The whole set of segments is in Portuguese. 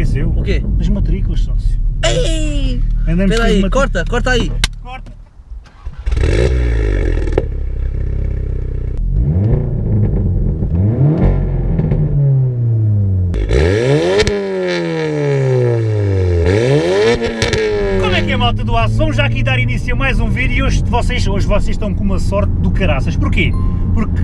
esqueceu. O quê? As matrículas, sócio. Ei! Andamos Espera aí, matrículas. corta, corta aí. Corta. Como é que é malta do aço? Vamos já aqui dar início a mais um vídeo e hoje vocês, hoje vocês estão com uma sorte do caraças. Porquê? Porque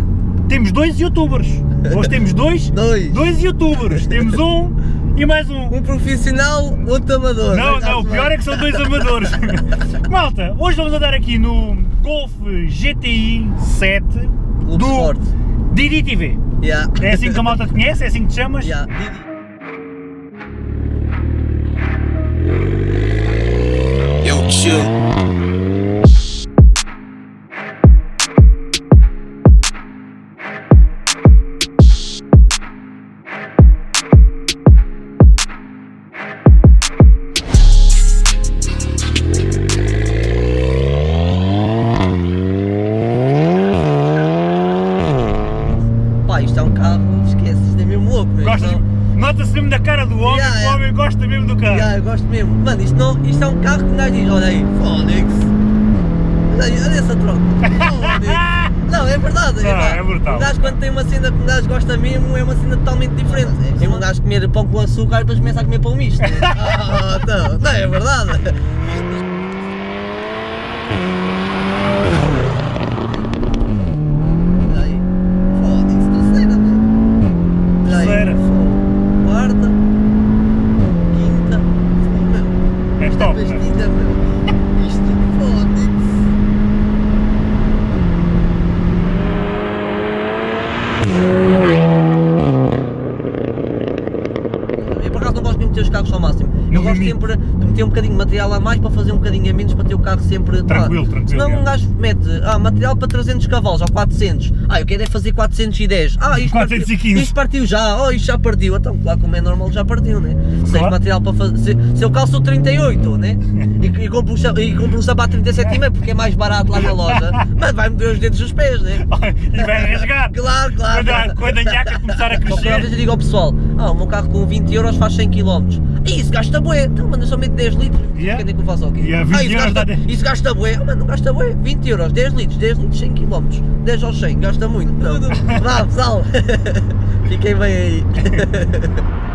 temos dois youtubers. Hoje temos dois, Dois. dois youtubers. Temos um e mais um. Um profissional, outro amador. Não, não, o pior é que são dois amadores. Malta, hoje vamos andar aqui no Golf GTI 7 Clube do Sport. Didi TV. Yeah. É assim que a malta te conhece? É assim que te chamas? Yeah. Didi. Yo, chill. É um carro, esquece, isto é mesmo louco. mesmo, Gostas? não? Nota-se mesmo da cara do homem, Yeah, que o yeah. homem gosta mesmo do carro. Yeah, eu gosto mesmo. Mano, isto, não, isto é um carro que um gajo diz, olha aí, Fónix. Olha essa troca. Não, é verdade. Ah, pá. é brutal. Um gajo quando tem uma cena que um gajo gosta mesmo, é uma cena totalmente diferente. É um gajo comer pão com açúcar e depois começa a comer pão misto. Ah, então, não, é verdade. Olha aí, Fónix, terceira, meu. Olha aí, Terceira. fogo. Quarta, quinta, fogo, meu. É top. né? Pastilha, meu. Isto fónix. Eu por acaso não gosto muito de ter os carros ao máximo. Eu No gosto limite. sempre de meter um bocadinho de material a mais para fazer um bocadinho a menos para ter o carro sempre. Tranquilo, pá. tranquilo, Senão é. um gajo mete ah, material para 300 cavalos ou 400. Ah, eu quero é fazer 410. Ah, isto 415. Partiu, isto partiu já. Oh, isto já partiu. Então, claro, como é normal, já partiu, né? Se tens Claro. material para fazer. Se, se eu calço 38, né? E, e, compro, e compro um sapato 37,5 porque é mais barato lá na loja, mas vai-me doer os dedos dos pés, né? e vai rasgar. Claro, claro. Quando a, quando a nhaca começar a Qualquer vez crescer. eu digo ao pessoal, ah, o meu carro com 20 euros faz 100 km. Isso gasta bué, então eu só meto 10 litros. Yeah. Quer dizer que eu faço o quê? Yeah, 20 ah, isso gasta, 10. isso gasta bué, ah, mano, não gasta bué, 20 euros, 10 litros, 10 litros, 100 km. 10 aos 100, gasta muito. Não. Vá pessoal, fiquem bem aí.